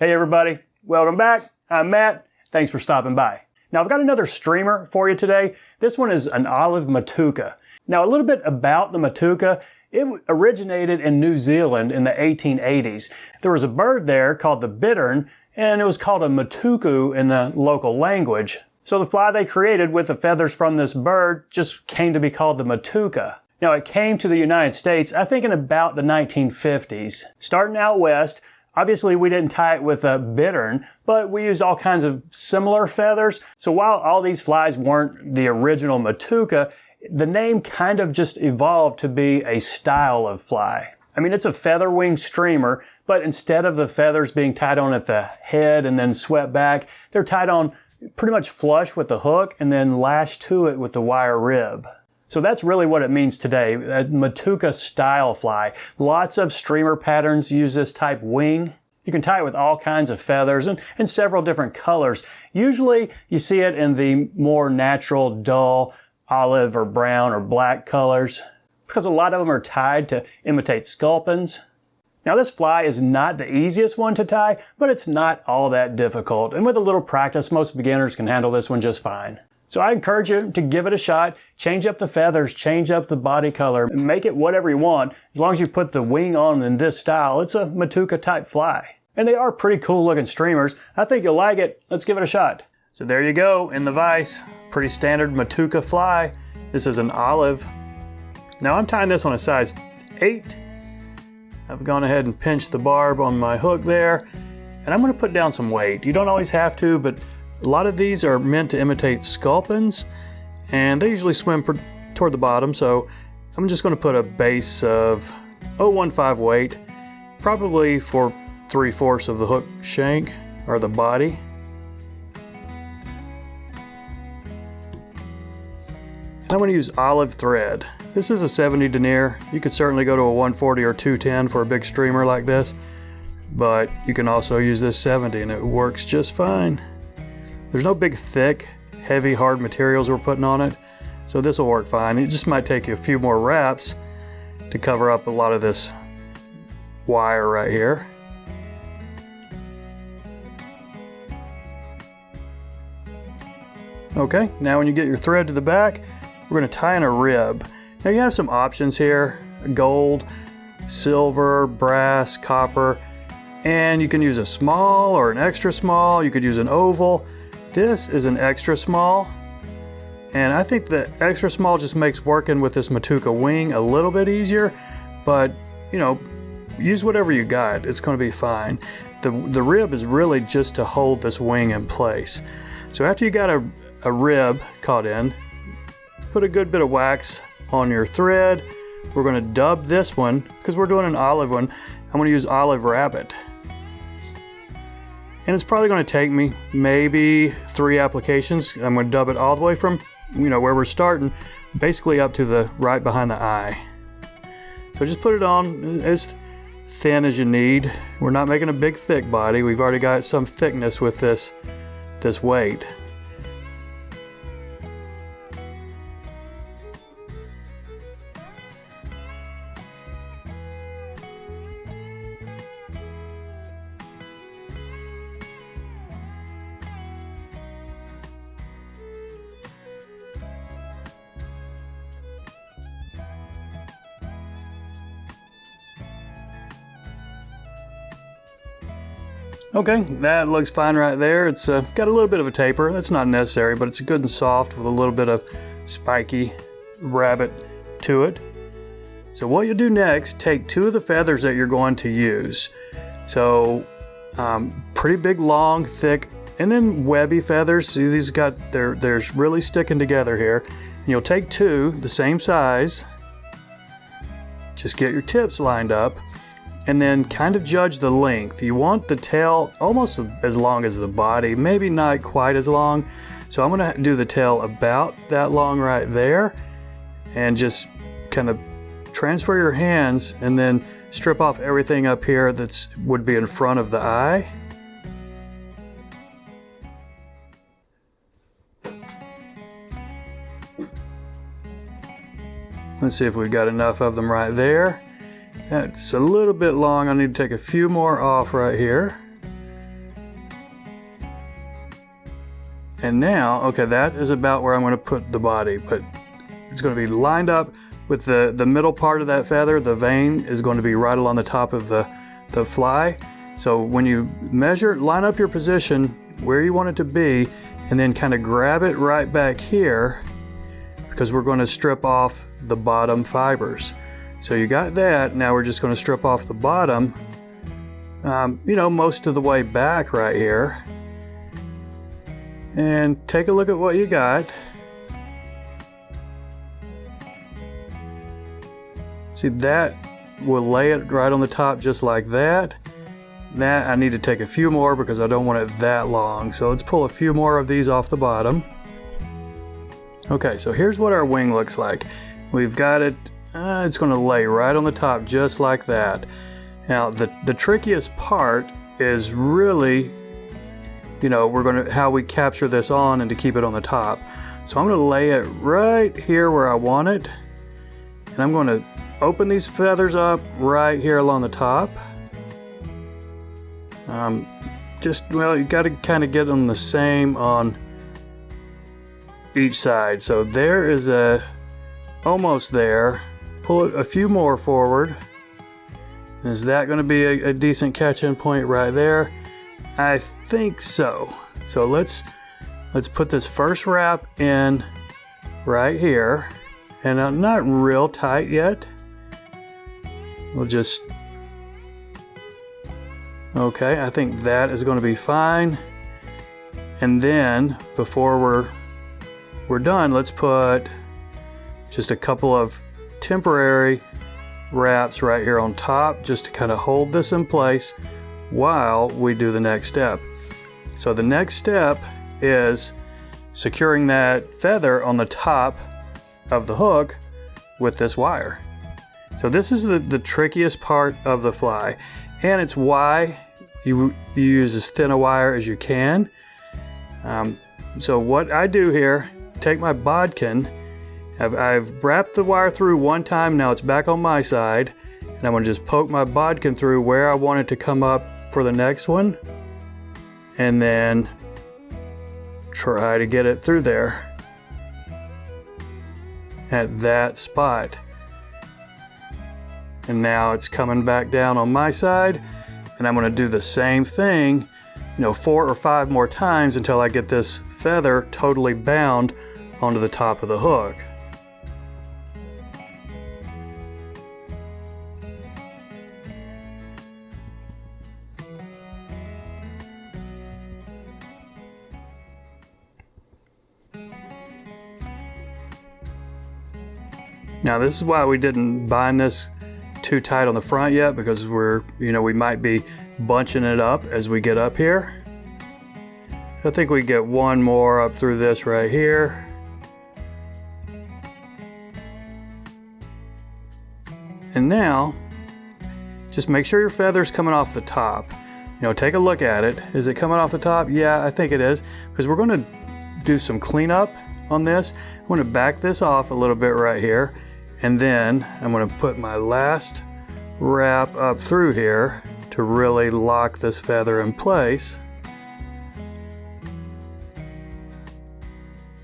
Hey everybody, welcome back. I'm Matt. Thanks for stopping by. Now I've got another streamer for you today. This one is an olive matuka. Now a little bit about the matuka. It originated in New Zealand in the 1880s. There was a bird there called the bittern and it was called a matuku in the local language. So the fly they created with the feathers from this bird just came to be called the matuka. Now it came to the United States, I think in about the 1950s. Starting out west, Obviously, we didn't tie it with a bittern, but we used all kinds of similar feathers. So while all these flies weren't the original Matuka, the name kind of just evolved to be a style of fly. I mean, it's a feather wing streamer, but instead of the feathers being tied on at the head and then swept back, they're tied on pretty much flush with the hook and then lashed to it with the wire rib. So that's really what it means today, a Matuka style fly. Lots of streamer patterns use this type wing. You can tie it with all kinds of feathers and, and several different colors. Usually you see it in the more natural, dull, olive or brown or black colors because a lot of them are tied to imitate sculpins. Now this fly is not the easiest one to tie, but it's not all that difficult. And with a little practice, most beginners can handle this one just fine. So I encourage you to give it a shot. Change up the feathers, change up the body color, make it whatever you want. As long as you put the wing on in this style, it's a Matuka type fly. And they are pretty cool looking streamers. I think you'll like it. Let's give it a shot. So there you go in the vise. Pretty standard Matuka fly. This is an olive. Now I'm tying this on a size 8. I've gone ahead and pinched the barb on my hook there. And I'm going to put down some weight. You don't always have to, but a lot of these are meant to imitate sculpins, and they usually swim toward the bottom, so I'm just going to put a base of 015 weight, probably for 3 fourths of the hook shank, or the body. And I'm going to use olive thread. This is a 70 denier. You could certainly go to a 140 or 210 for a big streamer like this, but you can also use this 70 and it works just fine. There's no big thick, heavy, hard materials we're putting on it, so this will work fine. It just might take you a few more wraps to cover up a lot of this wire right here. Okay, now when you get your thread to the back, we're going to tie in a rib. Now you have some options here, gold, silver, brass, copper, and you can use a small or an extra small, you could use an oval. This is an extra small, and I think the extra small just makes working with this Matuka wing a little bit easier, but you know, use whatever you got, it's gonna be fine. The, the rib is really just to hold this wing in place. So after you got a, a rib caught in, put a good bit of wax on your thread. We're gonna dub this one, because we're doing an olive one, I'm gonna use Olive Rabbit and it's probably going to take me maybe three applications. I'm going to dub it all the way from, you know, where we're starting, basically up to the right behind the eye. So just put it on as thin as you need. We're not making a big thick body. We've already got some thickness with this, this weight. Okay, that looks fine right there. It's uh, got a little bit of a taper. That's not necessary, but it's good and soft with a little bit of spiky rabbit to it. So what you'll do next, take two of the feathers that you're going to use. So um, pretty big, long, thick, and then webby feathers. See, these got they're they're really sticking together here. And you'll take two, the same size. Just get your tips lined up and then kind of judge the length. You want the tail almost as long as the body, maybe not quite as long. So I'm gonna do the tail about that long right there and just kind of transfer your hands and then strip off everything up here that would be in front of the eye. Let's see if we've got enough of them right there. It's a little bit long. I need to take a few more off right here. And now, okay, that is about where I'm going to put the body, but it's going to be lined up with the, the middle part of that feather. The vein is going to be right along the top of the, the fly. So when you measure, line up your position where you want it to be, and then kind of grab it right back here because we're going to strip off the bottom fibers. So you got that. Now we're just going to strip off the bottom, um, you know, most of the way back right here. And take a look at what you got. See that will lay it right on the top just like that. That I need to take a few more because I don't want it that long. So let's pull a few more of these off the bottom. Okay, so here's what our wing looks like. We've got it, uh, it's gonna lay right on the top just like that. Now, the, the trickiest part is really, you know, we're gonna, how we capture this on and to keep it on the top. So I'm gonna lay it right here where I want it. And I'm gonna open these feathers up right here along the top. Um, just, well, you gotta kind of get them the same on each side. So there is a, almost there. Pull it a few more forward. Is that going to be a, a decent catch-in point right there? I think so. So let's let's put this first wrap in right here. And I'm not real tight yet. We'll just Okay, I think that is going to be fine. And then before we're we're done, let's put just a couple of temporary wraps right here on top just to kind of hold this in place while we do the next step. So the next step is securing that feather on the top of the hook with this wire. So this is the, the trickiest part of the fly and it's why you, you use as thin a wire as you can. Um, so what I do here, take my bodkin, I've, I've wrapped the wire through one time, now it's back on my side, and I'm gonna just poke my bodkin through where I want it to come up for the next one, and then try to get it through there at that spot. And now it's coming back down on my side, and I'm gonna do the same thing, you know, four or five more times until I get this feather totally bound onto the top of the hook. Now this is why we didn't bind this too tight on the front yet because we're, you know, we might be bunching it up as we get up here. I think we get one more up through this right here. And now, just make sure your feather's coming off the top. You know, take a look at it. Is it coming off the top? Yeah, I think it is. Because we're going to do some cleanup on this. I'm going to back this off a little bit right here. And then I'm going to put my last wrap up through here to really lock this feather in place.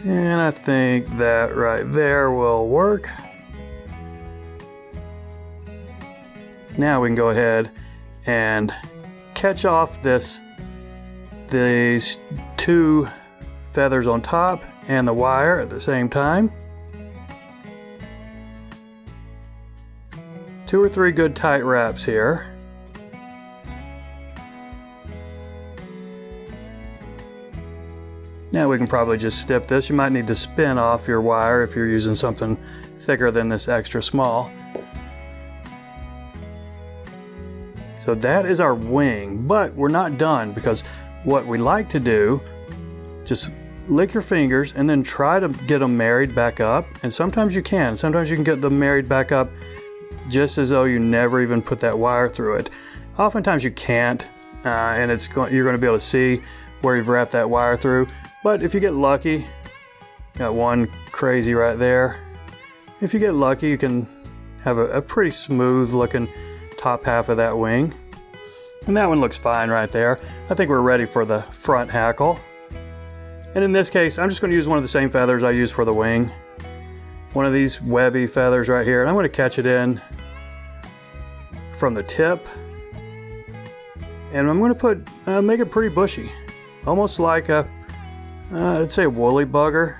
And I think that right there will work. Now we can go ahead and catch off this these two feathers on top and the wire at the same time. Two or three good tight wraps here. Now we can probably just snip this. You might need to spin off your wire if you're using something thicker than this extra small. So that is our wing, but we're not done because what we like to do, just lick your fingers and then try to get them married back up. And sometimes you can. Sometimes you can get them married back up just as though you never even put that wire through it. Oftentimes you can't, uh, and it's go you're going to be able to see where you've wrapped that wire through. But if you get lucky, got one crazy right there. If you get lucky, you can have a, a pretty smooth looking top half of that wing. And that one looks fine right there. I think we're ready for the front hackle. And in this case, I'm just going to use one of the same feathers I use for the wing. One of these webby feathers right here. And I'm going to catch it in from the tip. And I'm going to put, uh, make it pretty bushy. Almost like a, uh, I'd say woolly bugger.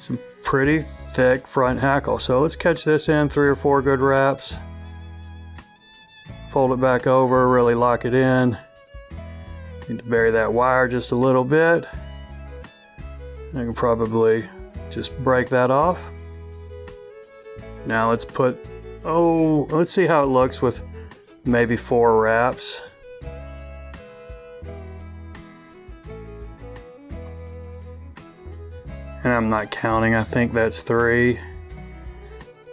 Some pretty thick front hackle. So let's catch this in three or four good wraps. Fold it back over, really lock it in. Need to bury that wire just a little bit. I can probably just break that off. Now let's put, oh, let's see how it looks with maybe four wraps. And I'm not counting, I think that's three.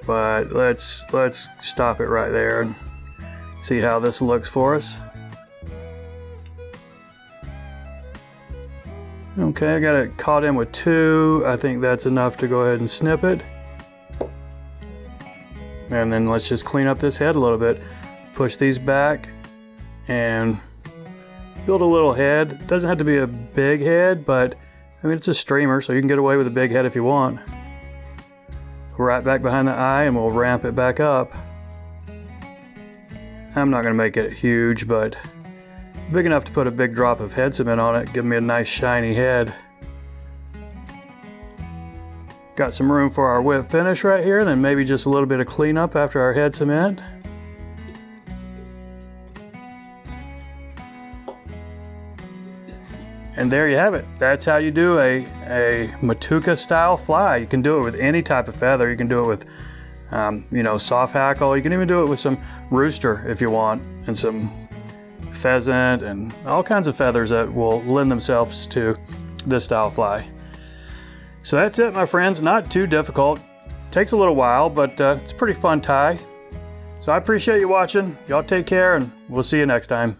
But let's, let's stop it right there and see how this looks for us. Okay, I got it caught in with two. I think that's enough to go ahead and snip it. And then let's just clean up this head a little bit. Push these back and build a little head. Doesn't have to be a big head, but I mean, it's a streamer, so you can get away with a big head if you want. Right back behind the eye and we'll ramp it back up. I'm not gonna make it huge, but Big enough to put a big drop of head cement on it, give me a nice shiny head. Got some room for our whip finish right here, and then maybe just a little bit of cleanup after our head cement. And there you have it. That's how you do a, a Matuka style fly. You can do it with any type of feather. You can do it with, um, you know, soft hackle. You can even do it with some rooster if you want, and some pheasant and all kinds of feathers that will lend themselves to this style fly. So that's it, my friends. Not too difficult. Takes a little while, but uh, it's a pretty fun tie. So I appreciate you watching. Y'all take care, and we'll see you next time.